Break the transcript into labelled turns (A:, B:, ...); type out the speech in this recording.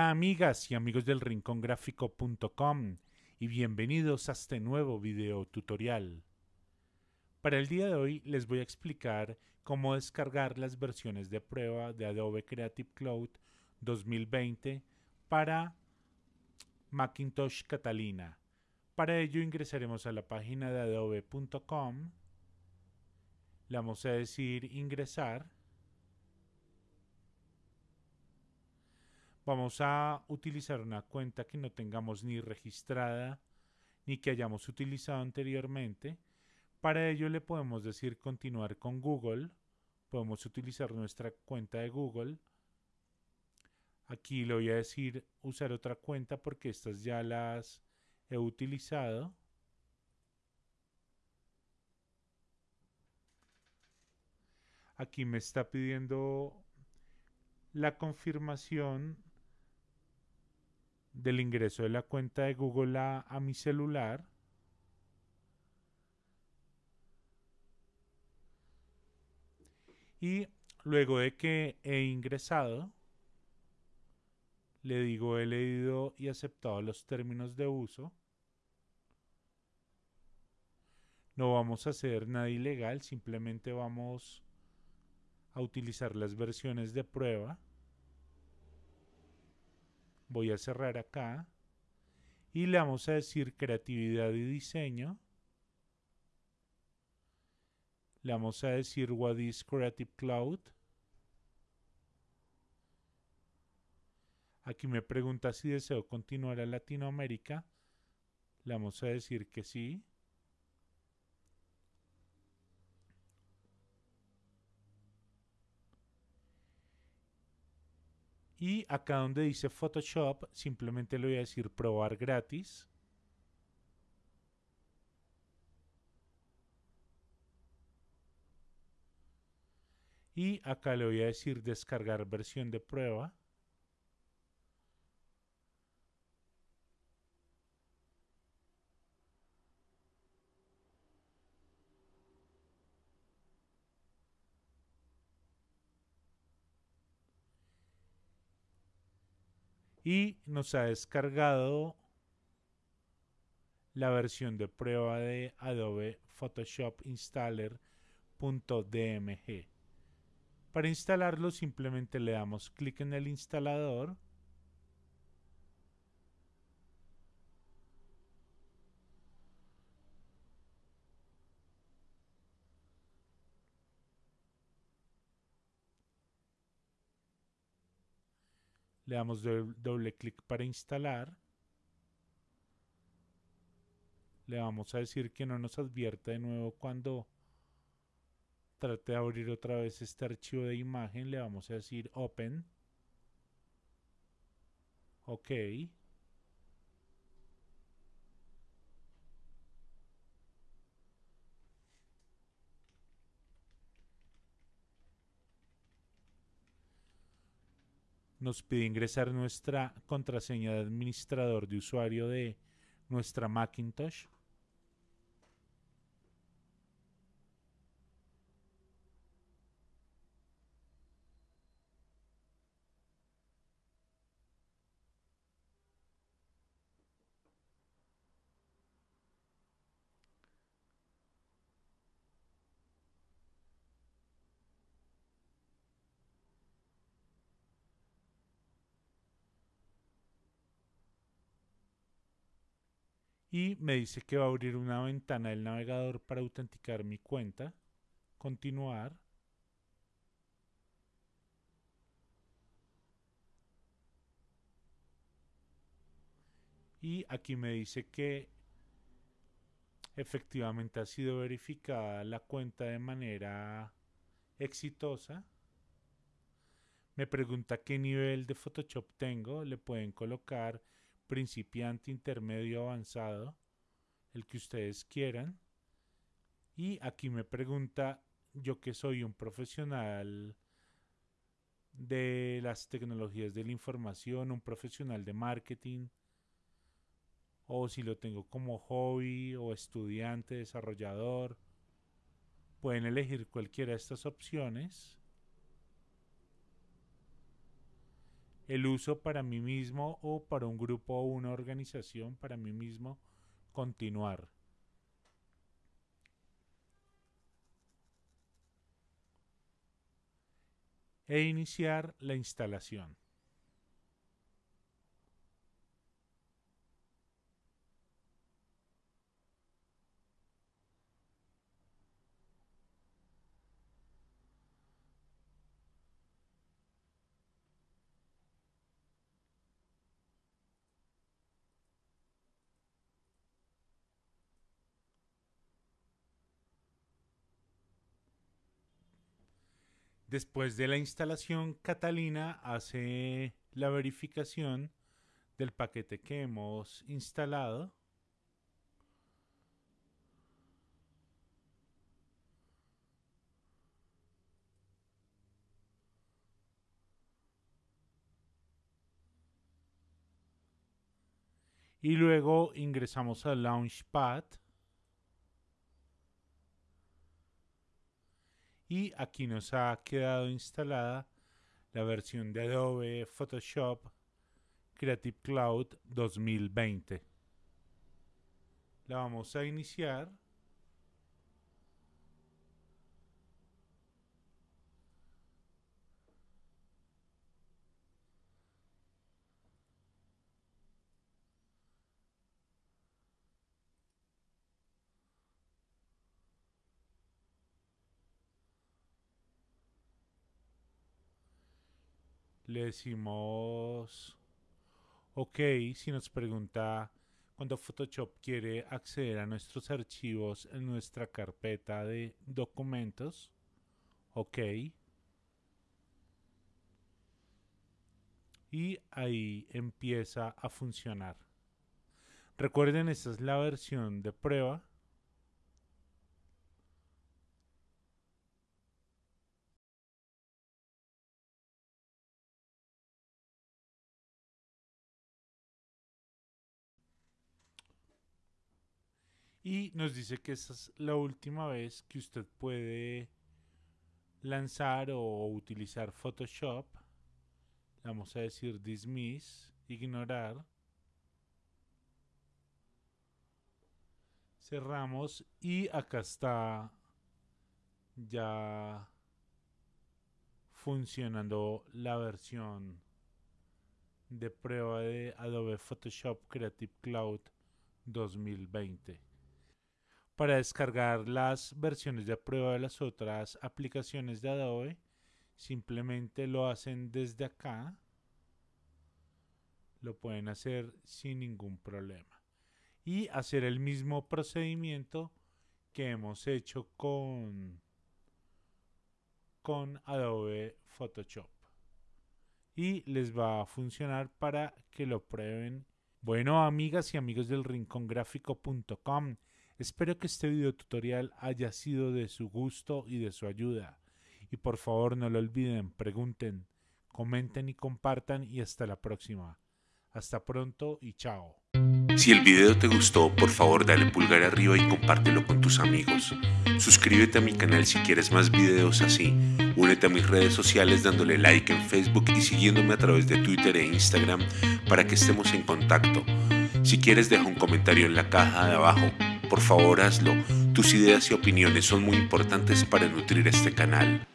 A: Hola amigas y amigos del rincongráfico.com y bienvenidos a este nuevo video tutorial. Para el día de hoy les voy a explicar cómo descargar las versiones de prueba de Adobe Creative Cloud 2020 para Macintosh Catalina. Para ello ingresaremos a la página de adobe.com, le vamos a decir ingresar Vamos a utilizar una cuenta que no tengamos ni registrada ni que hayamos utilizado anteriormente. Para ello le podemos decir continuar con Google. Podemos utilizar nuestra cuenta de Google. Aquí le voy a decir usar otra cuenta porque estas ya las he utilizado. Aquí me está pidiendo la confirmación del ingreso de la cuenta de Google a, mi celular. Y luego de que he ingresado, le digo he leído y aceptado los términos de uso. No vamos a hacer nada ilegal, simplemente vamos a utilizar las versiones de prueba voy a cerrar acá y le vamos a decir creatividad y diseño. Le vamos a decir what is creative cloud. Aquí me pregunta si deseo continuar a Latinoamérica. Le vamos a decir que sí Y acá donde dice Photoshop, simplemente le voy a decir probar gratis. Y acá le voy a decir descargar versión de prueba. Y nos ha descargado la versión de prueba de Adobe Photoshop Installer.dmg. Para instalarlo simplemente le damos clic en el instalador Le damos doble, clic para instalar. Le vamos a decir que no nos advierta de nuevo cuando trate de abrir otra vez este archivo de imagen. Le vamos a decir Open. OK. Nos pide ingresar nuestra contraseña de administrador de usuario de nuestra Macintosh. Y me dice que va a abrir una ventana del navegador para autenticar mi cuenta. Continuar. Y aquí me dice que efectivamente ha sido verificada la cuenta de manera exitosa. Me pregunta qué nivel de Photoshop tengo. Le pueden colocar principiante, intermedio, avanzado, el que ustedes quieran. Y aquí me pregunta, yo que soy un profesional de las tecnologías de la información, un profesional de marketing, o si lo tengo como hobby o estudiante, desarrollador, pueden elegir cualquiera de estas opciones. El uso para mí mismo o para un grupo o una organización, para mí mismo, continuar. E iniciar la instalación. Después de la instalación, Catalina hace la verificación del paquete que hemos instalado. Y luego ingresamos al Launchpad. Y aquí nos ha quedado instalada la versión de Adobe Photoshop Creative Cloud 2020. La vamos a iniciar. Le decimos ok si nos pregunta cuando Photoshop quiere acceder a nuestros archivos en nuestra carpeta de documentos ok. Y ahí empieza a funcionar. Recuerden esta es la versión de prueba y nos dice que esta es la última vez que usted puede lanzar o utilizar Photoshop. Vamos a decir dismiss, ignorar. Cerramos y acá está ya funcionando la versión de prueba de Adobe Photoshop Creative Cloud 2020 para descargar las versiones de prueba de las otras aplicaciones de Adobe simplemente lo hacen desde acá lo pueden hacer sin ningún problema. Y hacer el mismo procedimiento que hemos hecho con con Adobe Photoshop. Y les va a funcionar para que lo prueben. Bueno amigas y amigos del rincongráfico.com Espero que este video tutorial haya sido de su gusto y de su ayuda. Y por favor no lo olviden, pregunten, comenten y compartan y hasta la próxima. Hasta pronto y chao.
B: Si el video te gustó, por favor dale pulgar arriba y compártelo con tus amigos. Suscríbete a mi canal si quieres más videos así. Únete a mis redes sociales dándole like en Facebook y siguiéndome a través de Twitter e Instagram para que estemos en contacto. Si quieres deja un comentario en la caja de abajo por favor hazlo. Tus ideas y opiniones son muy importantes para nutrir este canal.